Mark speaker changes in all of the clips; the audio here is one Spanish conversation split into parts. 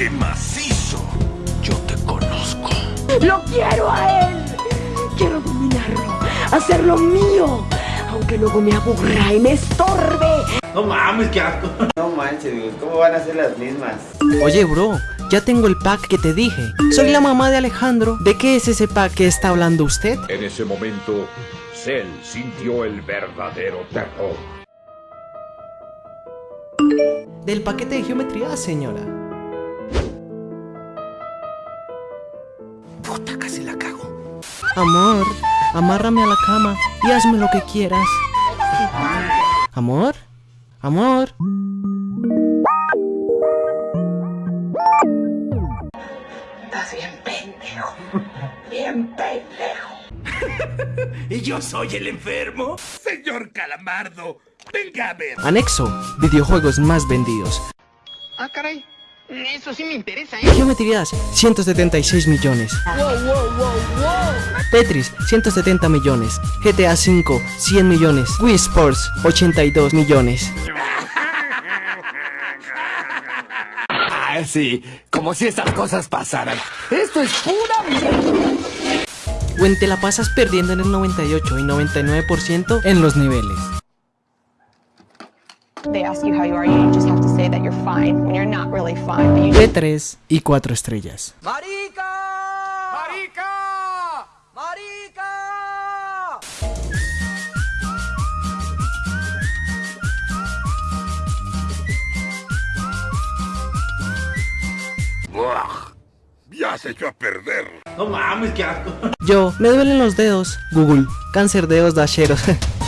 Speaker 1: ¡Qué macizo! Yo te conozco. ¡Lo quiero a él! Quiero dominarlo, hacerlo mío, aunque luego me aburra y me estorbe.
Speaker 2: No mames, qué asco.
Speaker 3: No manches, Dios. ¿cómo van a ser las mismas?
Speaker 4: Oye, bro, ya tengo el pack que te dije. Soy la mamá de Alejandro. ¿De qué es ese pack que está hablando usted?
Speaker 5: En ese momento, Cell sintió el verdadero terror.
Speaker 4: Del paquete de geometría, señora. Amor, amárrame a la cama y hazme lo que quieras. Amor, amor.
Speaker 1: Estás bien pendejo. Bien pendejo.
Speaker 2: ¿Y yo soy el enfermo? Señor Calamardo, venga a ver.
Speaker 4: Anexo, videojuegos más vendidos.
Speaker 6: Ah, caray. Eso sí me interesa, ¿eh?
Speaker 4: Geometrías, 176 millones. Tetris, 170 millones. GTA V, 100 millones. Wii Sports, 82 millones.
Speaker 7: Ah, sí, como si esas cosas pasaran. Esto es pura mierda.
Speaker 4: When te la pasas perdiendo en el 98 y 99% en los niveles. De 3 y 4 estrellas.
Speaker 5: ¡Buah! Ya se echó a perder.
Speaker 2: No mames, qué asco.
Speaker 4: Yo, me duelen los dedos. Google, cáncer de dedos dacheros.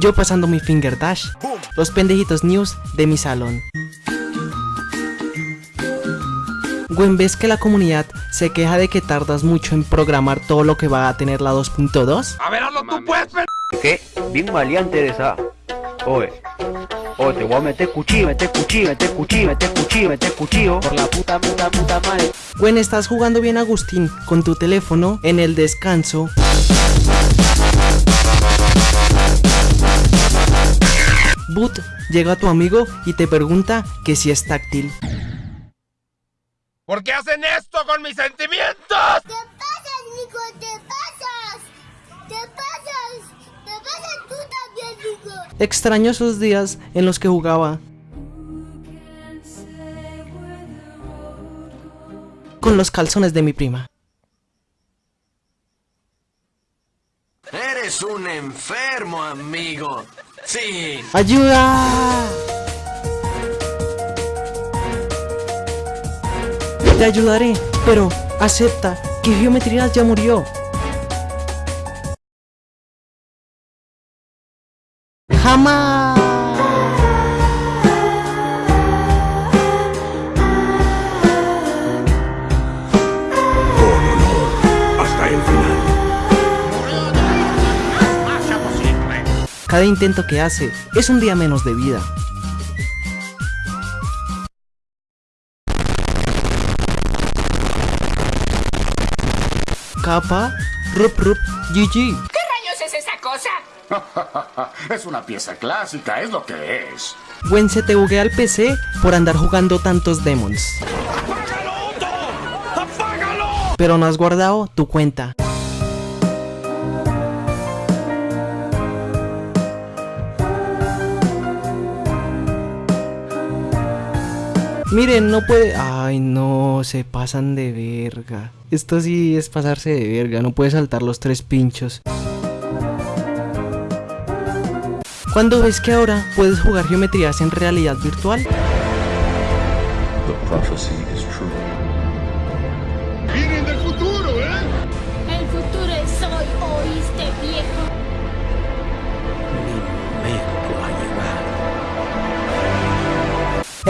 Speaker 4: Yo pasando mi finger dash. Los pendejitos news de mi salón. Gwen, ¿ves que la comunidad se queja de que tardas mucho en programar todo lo que va a tener la 2.2?
Speaker 2: A ver, hazlo tú, pero...
Speaker 8: ¿Qué? Bien maleante de esa. Oye. Oye, te voy a meter cuchillo, meter cuchillo, meter cuchillo, meter cuchillo, meter cuchillo. Por la puta, puta, puta madre.
Speaker 4: Gwen, estás jugando bien Agustín con tu teléfono en el descanso. Boot llega a tu amigo y te pregunta que si es táctil.
Speaker 2: ¿Por qué hacen esto con mis sentimientos?
Speaker 9: ¡Te pasas, Nico! ¡Te pasas! ¡Te pasas! ¡Te pasas tú también, Nico!
Speaker 4: Extraño esos días en los que jugaba. Con los calzones de mi prima.
Speaker 7: Eres un enfermo, amigo. Sí.
Speaker 4: ¡Ayuda! Te ayudaré, pero acepta que Geometrías ya murió. ¡Jamás! Cada intento que hace es un día menos de vida. Capa, rup rup, GG.
Speaker 1: rayos es esa cosa?
Speaker 7: es una pieza clásica, es lo que es.
Speaker 4: Gwen se te buguea al PC por andar jugando tantos demons. Pero no has guardado tu cuenta. Miren, no puede... Ay, no, se pasan de verga. Esto sí es pasarse de verga, no puede saltar los tres pinchos. ¿Cuándo ves que ahora puedes jugar geometrías en realidad virtual?
Speaker 5: Vienen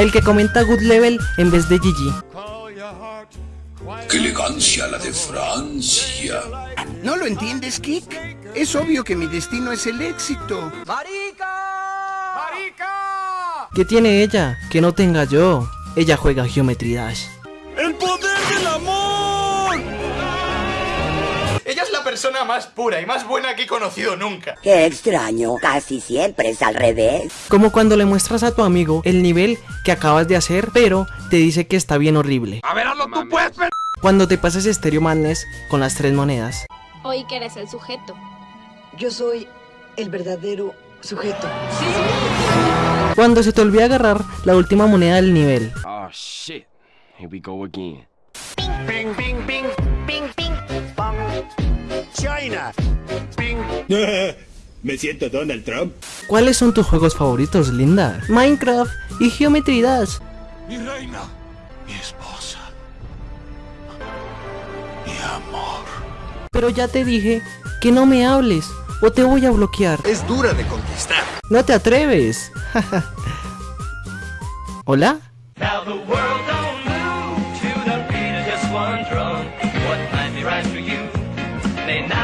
Speaker 9: El
Speaker 4: que comenta good level en vez de GG.
Speaker 5: ¡Qué elegancia la de Francia!
Speaker 6: ¿No lo entiendes, Kik? Es obvio que mi destino es el éxito.
Speaker 4: ¿Qué tiene ella? Que no tenga yo. Ella juega Geometry Dash.
Speaker 10: Persona más pura y más buena que he conocido nunca.
Speaker 11: Qué extraño, casi siempre es al revés.
Speaker 4: Como cuando le muestras a tu amigo el nivel que acabas de hacer, pero te dice que está bien horrible.
Speaker 2: A ver, hazlo tú, pues,
Speaker 4: Cuando te pasas Stereo Madness con las tres monedas.
Speaker 12: Hoy que eres el sujeto.
Speaker 13: Yo soy el verdadero sujeto.
Speaker 4: Cuando se te olvida agarrar la última moneda del nivel.
Speaker 14: Oh shit. Here we go again.
Speaker 7: Ping, ping, ping. China. Ping.
Speaker 2: Me siento Donald Trump.
Speaker 4: ¿Cuáles son tus juegos favoritos, Linda? Minecraft y Geometry Dash.
Speaker 2: Mi reina, mi esposa, mi amor.
Speaker 4: Pero ya te dije que no me hables o te voy a bloquear.
Speaker 6: Es dura de conquistar.
Speaker 4: No te atreves. ¿Hola?